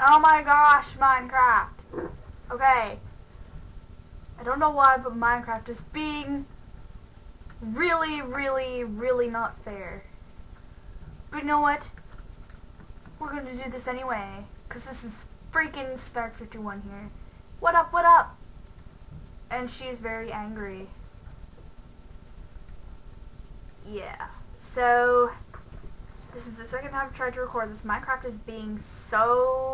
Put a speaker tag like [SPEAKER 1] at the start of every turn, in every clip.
[SPEAKER 1] Oh my gosh, Minecraft. Okay. I don't know why, but Minecraft is being really, really, really not fair. But you know what? We're gonna do this anyway. Because this is freaking Stark51 here. What up, what up? And she's very angry. Yeah. So, this is the second time I've tried to record this. Minecraft is being so...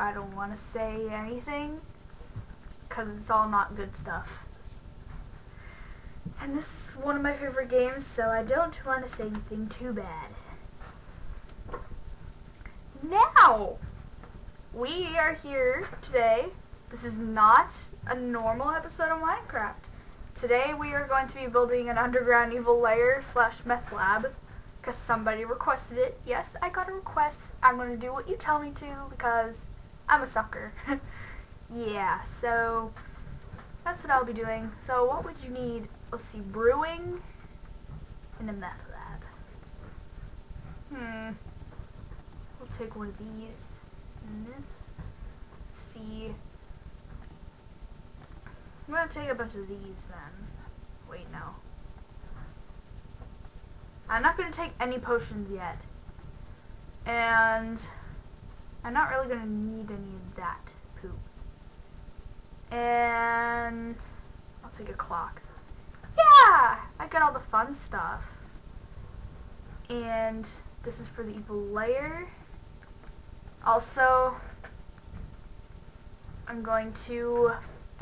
[SPEAKER 1] I don't want to say anything. Because it's all not good stuff. And this is one of my favorite games, so I don't want to say anything too bad. Now, we are here today. This is not a normal episode of Minecraft. Today we are going to be building an underground evil lair slash meth lab because somebody requested it. Yes, I got a request. I'm going to do what you tell me to because I'm a sucker. yeah, so that's what I'll be doing. So what would you need? Let's see, brewing in a meth lab. Hmm. We'll take one of these and this. Let's see. I'm gonna take a bunch of these then. Wait, no. I'm not gonna take any potions yet. And I'm not really gonna need any of that poop. And I'll take a clock. Yeah! I got all the fun stuff. And this is for the evil lair. Also, I'm going to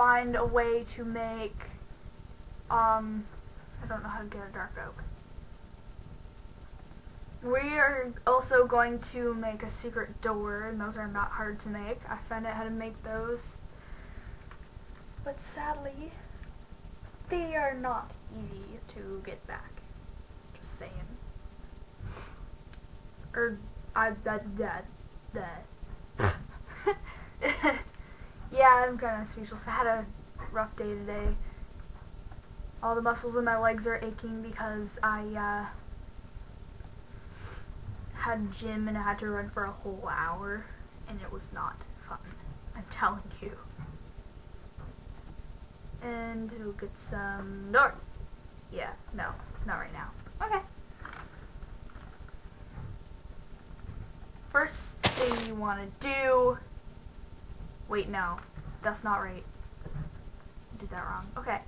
[SPEAKER 1] find a way to make, um, I don't know how to get a dark oak. We are also going to make a secret door, and those are not hard to make. I found out how to make those. But sadly, they are not easy to get back. Just saying. Or, I, that, that, that. yeah, I'm kind of speechless. I had a rough day today. All the muscles in my legs are aching because I uh, had gym and I had to run for a whole hour, and it was not fun. I'm telling you. And we'll get some north. Yeah, no, not right now. Okay. First thing you want to do Wait, no. That's not right. I did that wrong. Okay.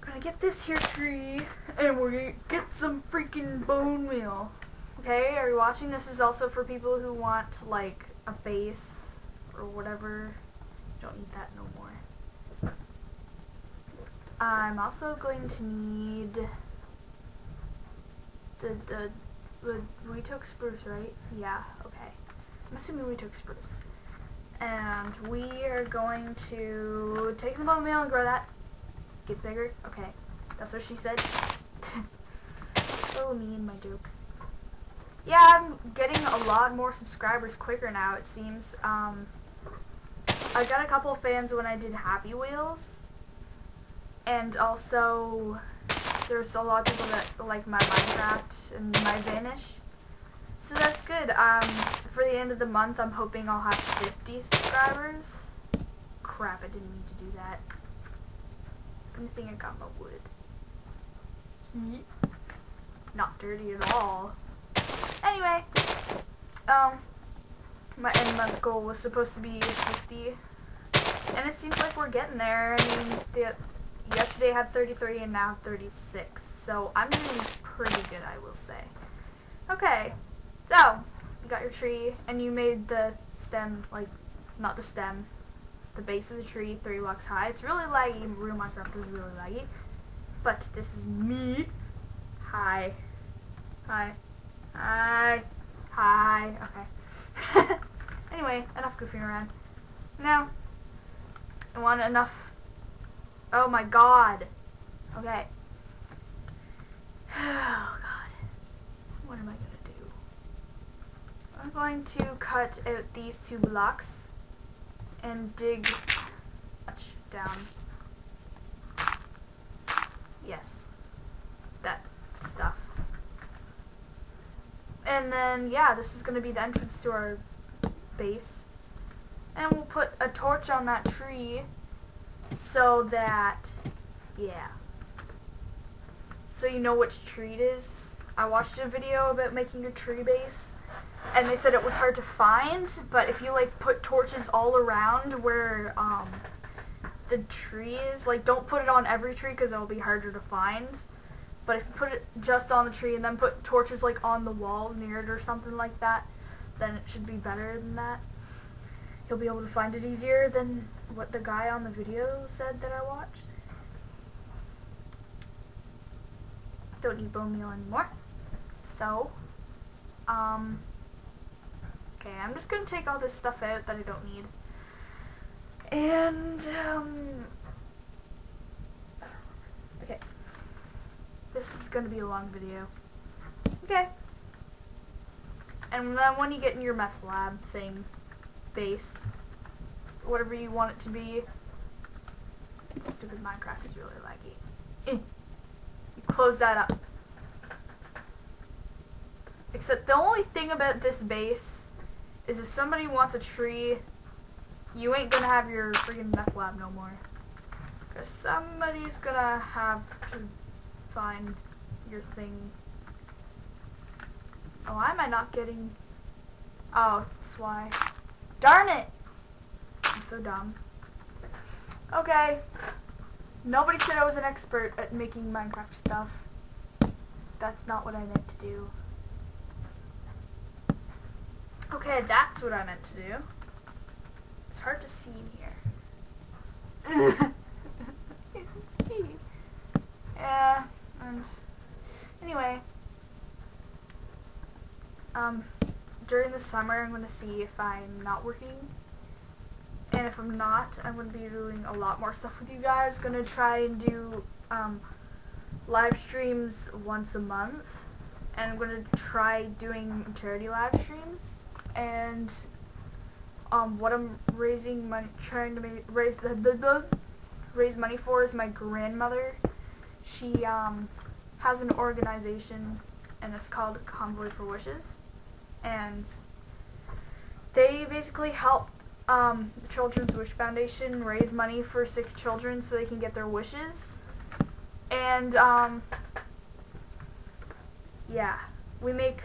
[SPEAKER 1] Gonna get this here tree, and we're gonna get some freaking bone meal. Okay, are you watching? This is also for people who want, like, a base, or whatever. Don't need that no more. I'm also going to need the, the we took spruce, right? Yeah, okay. I'm assuming we took spruce. And we are going to take some bone meal and grow that. Get bigger? Okay. That's what she said. so mean, my jokes. Yeah, I'm getting a lot more subscribers quicker now, it seems. Um, I got a couple fans when I did Happy Wheels. And also, there's a lot of people that like my Minecraft and my Vanish. So that's good. Um, for the end of the month, I'm hoping I'll have 50 subscribers. Crap, I didn't mean to do that. Good thing I got my wood. Heat. Not dirty at all. Anyway, um, my end month goal was supposed to be 50. And it seems like we're getting there. I mean, the yesterday I had 33 and now 36. So I'm doing pretty good, I will say. Okay, so you got your tree and you made the stem, like, not the stem, the base of the tree three blocks high. It's really laggy. Real Minecraft is really laggy. But this is me. Hi. Hi. Hi. Hi. Okay. anyway, enough goofing around. Now, I want enough Oh my god. Okay. Oh god. What am I gonna do? I'm going to cut out these two blocks and dig down. Yes. That stuff. And then, yeah, this is going to be the entrance to our base. And we'll put a torch on that tree so that, yeah. So you know which tree it is. I watched a video about making a tree base and they said it was hard to find, but if you like put torches all around where um, the tree is, like don't put it on every tree because it'll be harder to find. But if you put it just on the tree and then put torches like on the walls near it or something like that, then it should be better than that. You'll be able to find it easier than what the guy on the video said that I watched. Don't need bone meal anymore. So, um, okay, I'm just gonna take all this stuff out that I don't need. And, um, okay. This is gonna be a long video. Okay. And then when you get in your meth lab thing, base, whatever you want it to be, stupid Minecraft is really laggy. Eh. You close that up. Except the only thing about this base is if somebody wants a tree, you ain't gonna have your freaking meth lab no more. Cause somebody's gonna have to find your thing. Oh, why am I not getting... Oh, that's why. Darn it! So dumb. Okay. Nobody said I was an expert at making Minecraft stuff. That's not what I meant to do. Okay, that's what I meant to do. It's hard to see in here. Yeah, and anyway, um, during the summer I'm going to see if I'm not working. And if I'm not, I'm going to be doing a lot more stuff with you guys. Going to try and do um, live streams once a month. And I'm going to try doing charity live streams. And um, what I'm raising money, trying to make, raise the, the, the raise money for is my grandmother. She um, has an organization, and it's called Convoy for Wishes and they basically help um, the Children's Wish Foundation raise money for sick children so they can get their wishes. And um, yeah, we make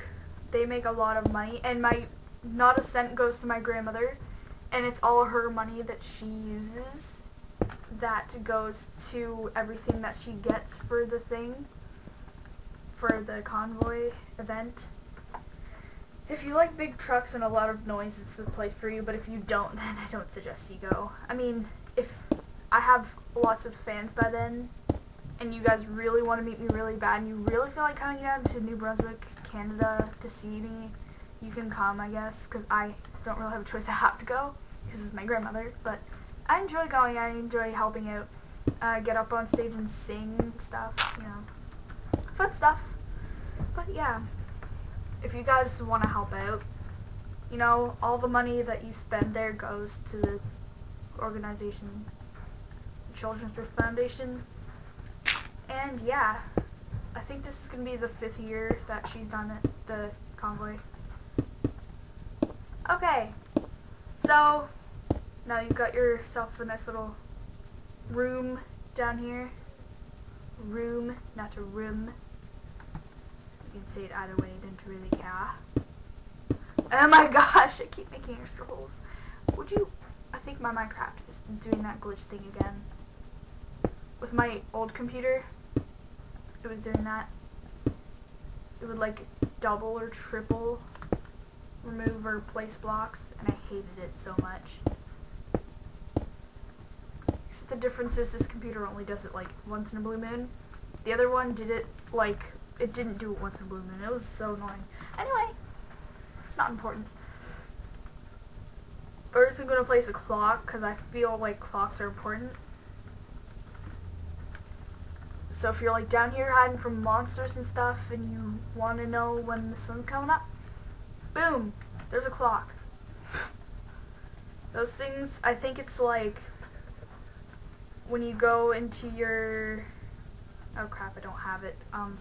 [SPEAKER 1] they make a lot of money, and my not a cent goes to my grandmother, and it's all her money that she uses that goes to everything that she gets for the thing for the convoy event. If you like big trucks and a lot of noise, it's the place for you, but if you don't, then I don't suggest you go. I mean, if I have lots of fans by then, and you guys really want to meet me really bad, and you really feel like coming down to New Brunswick, Canada to see me, you can come, I guess, because I don't really have a choice. I have to go, because it's my grandmother, but I enjoy going. I enjoy helping out, uh, get up on stage and sing stuff, you know, fun stuff. But yeah if you guys want to help out, you know, all the money that you spend there goes to the organization, Children's Drift Foundation. And yeah, I think this is going to be the fifth year that she's done it, the convoy. Okay, so now you've got yourself a nice little room down here. Room, not a room. You can say it either way, really care. Oh my gosh, I keep making extra holes. Would you, I think my Minecraft is doing that glitch thing again. With my old computer, it was doing that. It would like double or triple remove or place blocks, and I hated it so much. Except the difference is this computer only does it like once in a blue moon. The other one did it like it didn't do it once in blue moon. It was so annoying. Anyway, not important. First, I'm going to place a clock because I feel like clocks are important. So if you're like down here hiding from monsters and stuff and you want to know when the sun's coming up, boom, there's a clock. Those things, I think it's like when you go into your, oh crap, I don't have it. Um,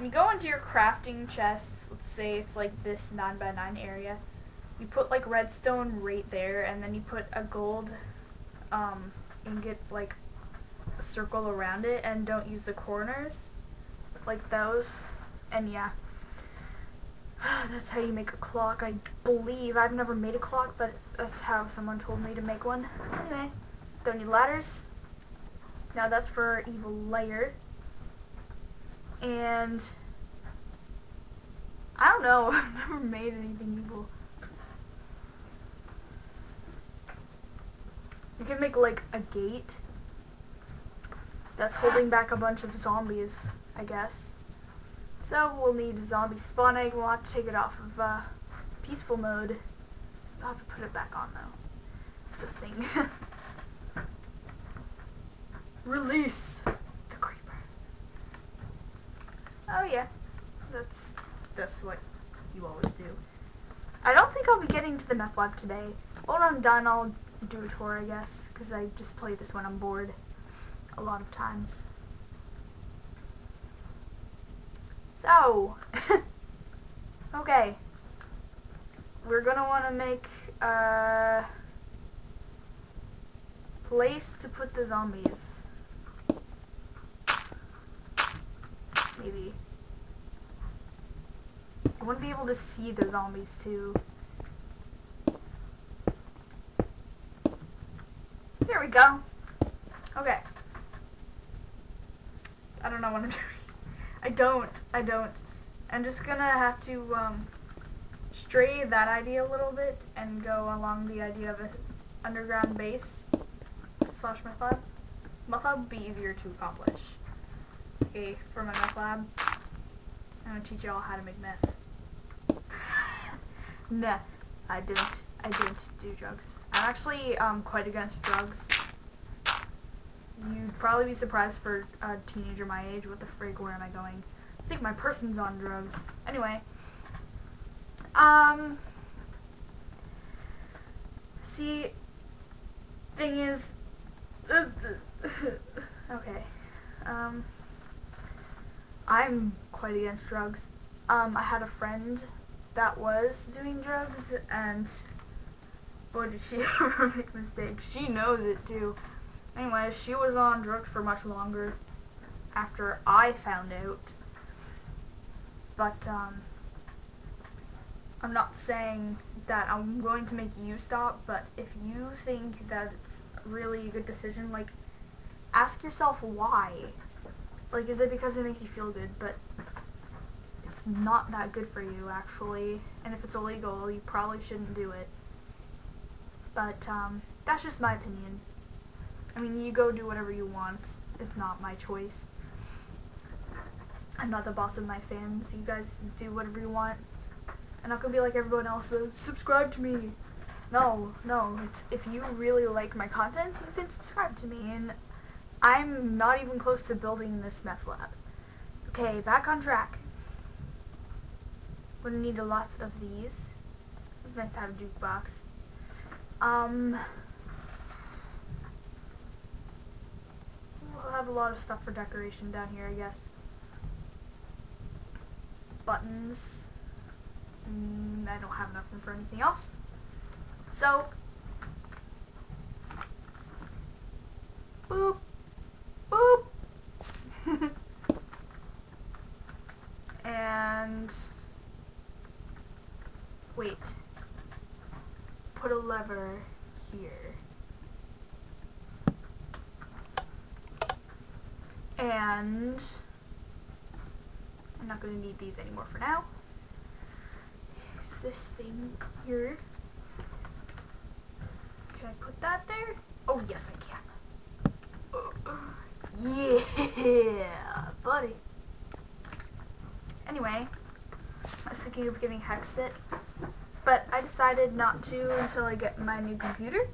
[SPEAKER 1] you go into your crafting chest, let's say it's like this 9 by 9 area, you put like redstone right there, and then you put a gold um, ingot like a circle around it, and don't use the corners like those. And yeah, that's how you make a clock, I believe. I've never made a clock, but that's how someone told me to make one. Anyway, don't need ladders. Now that's for evil layer. And I don't know, I've never made anything evil. You can make like a gate that's holding back a bunch of zombies, I guess. So we'll need a zombie spawning. We'll have to take it off of uh, peaceful mode. Still have to put it back on though. It's a thing. Release. Oh yeah, that's that's what you always do. I don't think I'll be getting to the meth lab today. When I'm done, I'll do a tour, I guess, because I just play this when I'm bored a lot of times. So, okay, we're gonna want to make a place to put the zombies. Maybe. I wouldn't be able to see the zombies too. There we go. Okay. I don't know what I'm doing. I don't. I don't. I'm just gonna have to um, stray that idea a little bit and go along the idea of an underground base slash meth lab. Meth lab would be easier to accomplish. Okay, for my meth lab, I'm gonna teach y'all how to make meth. nah, I didn't. I didn't do drugs. I'm actually um, quite against drugs. You'd probably be surprised for a teenager my age. What the frig? Where am I going? I think my person's on drugs. Anyway. Um. See, thing is. okay. Um. I'm quite against drugs. Um, I had a friend that was doing drugs, and boy, did she ever make mistakes. She knows it too. Anyway, she was on drugs for much longer after I found out. But, um, I'm not saying that I'm going to make you stop, but if you think that it's really a good decision, like, ask yourself why. Like, is it because it makes you feel good? But it's not that good for you, actually. And if it's illegal, you probably shouldn't do it. But, um, that's just my opinion. I mean, you go do whatever you want. It's not my choice. I'm not the boss of my fans. You guys do whatever you want. I'm not gonna be like everyone else. So subscribe to me. No, no. It's if you really like my content, you can subscribe to me. And I'm not even close to building this meth lab. Okay, back on track. We're gonna need a lot of these. Nice to have a jukebox. Um. We'll have a lot of stuff for decoration down here, I guess. Buttons. Mm, I don't have enough room for anything else. So, boop. and, wait, here. And I'm not going to need these anymore for now. Use this thing here. Can I put that there? Oh, yes, I can. yeah, buddy. Anyway, I was thinking of getting Hexxit, but I decided not to until I get my new computer.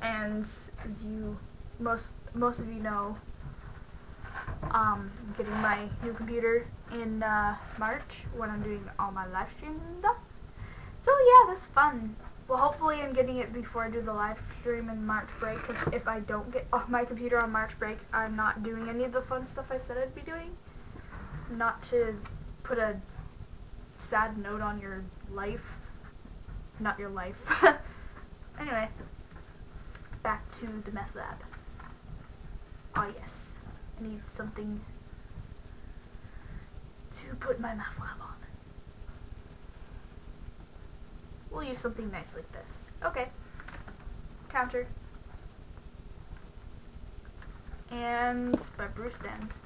[SPEAKER 1] And as you, most most of you know, um, getting my new computer in uh, March when I'm doing all my live streams and stuff. So yeah, that's fun. Well, hopefully I'm getting it before I do the live stream in March break, because if I don't get off my computer on March break, I'm not doing any of the fun stuff I said I'd be doing. not to put a sad note on your life. Not your life. anyway, back to the meth lab. Ah yes, I need something to put my meth lab on. We'll use something nice like this. Okay. Counter. And my brew stand.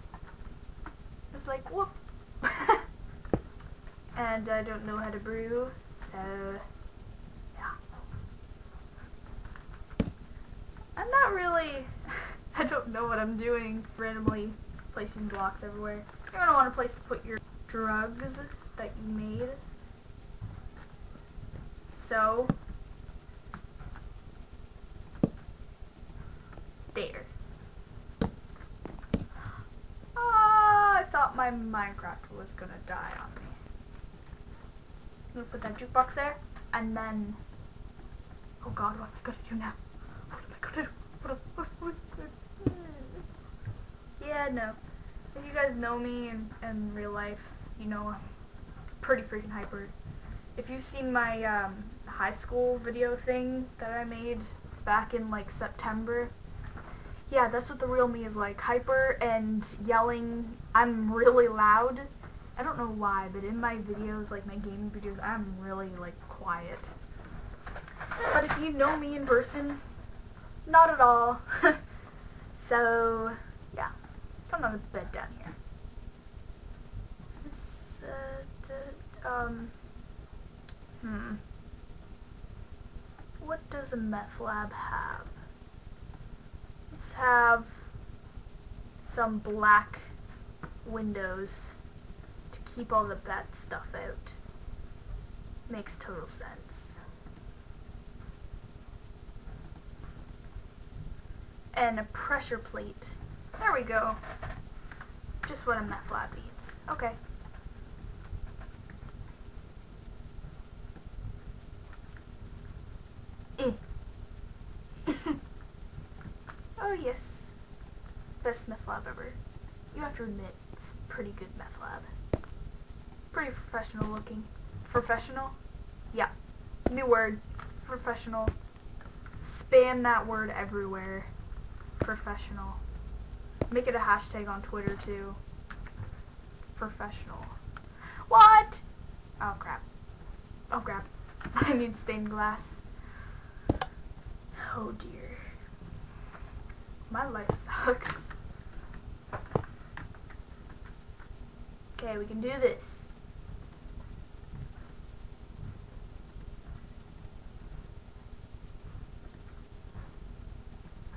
[SPEAKER 1] It's like, whoop. and I don't know how to brew, so yeah. I'm really, I don't know what I'm doing, randomly placing blocks everywhere. You're gonna want a place to put your drugs that you made. So, there. Oh, I thought my Minecraft was gonna die on me. I'm gonna put that jukebox there, and then, oh god, what am I gonna do now? What am I gonna do? What, what, what, what, no. If you guys know me in, in real life, you know I'm pretty freaking hyper. If you've seen my um, high school video thing that I made back in like September, yeah, that's what the real me is like. Hyper and yelling. I'm really loud. I don't know why, but in my videos, like my gaming videos, I'm really like quiet. But if you know me in person, not at all. so, yeah. On the bed down here. This, uh, um, hmm. What does a meth lab have? Let's have some black windows to keep all the bad stuff out. Makes total sense. And a pressure plate. There we go. Just what a meth lab needs. Okay. Eh. oh yes. Best meth lab ever. You have to admit, it's pretty good meth lab. Pretty professional looking. Professional? Yeah. New word. Professional. Spam that word everywhere. Professional. Make it a hashtag on Twitter too. Professional. What? Oh crap. Oh crap. I need stained glass. Oh dear. My life sucks. Okay, we can do this.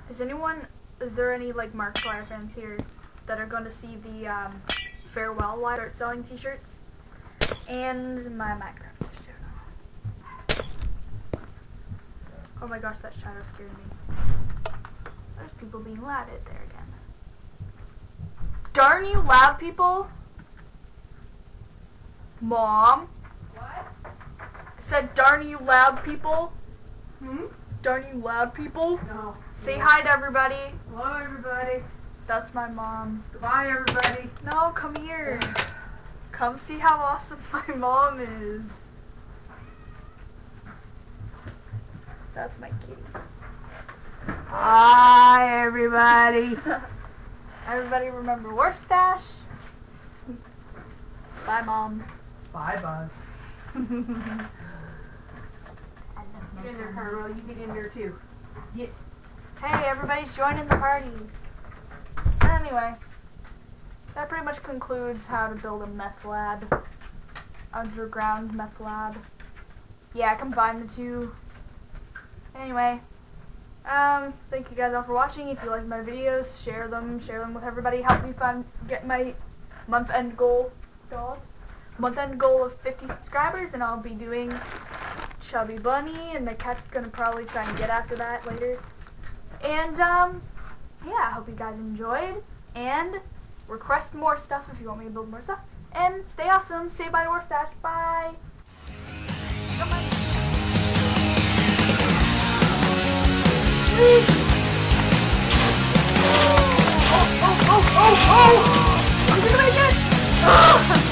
[SPEAKER 1] Is anyone, is there any like Markiplier fans here that are going to see the um, farewell I start selling t-shirts? And my Minecraft Oh my gosh, that shadow scared me. There's people being loud out there again. Darn you loud people! Mom?
[SPEAKER 2] What?
[SPEAKER 1] I said darn you loud people?
[SPEAKER 2] Hmm?
[SPEAKER 1] Darn you loud people?
[SPEAKER 2] No.
[SPEAKER 1] Say hi to everybody.
[SPEAKER 2] Hello, everybody.
[SPEAKER 1] That's my mom.
[SPEAKER 2] Goodbye, everybody.
[SPEAKER 1] No, come here. Come see how awesome my mom is. That's my kitty.
[SPEAKER 2] Hi, everybody.
[SPEAKER 1] Everybody remember Wharf Stash? Bye, mom.
[SPEAKER 2] Bye,
[SPEAKER 1] love
[SPEAKER 2] Get in there. Carmel. You get in there, too. Get.
[SPEAKER 1] Hey, everybody's joining the party. Anyway, that pretty much concludes how to build a meth lab. Underground meth lab. Yeah, combine the two. Anyway, um, thank you guys all for watching. If you like my videos, share them, share them with everybody. Help me find get my month end goal. God, month end goal of 50 subscribers, and I'll be doing Chubby Bunny, and the cat's gonna probably try and get after that later. And um, yeah, I hope you guys enjoyed. And request more stuff if you want me to build more stuff. And stay awesome. Say bye to Dwarf Dash. Bye. Oh, oh, oh, oh, oh!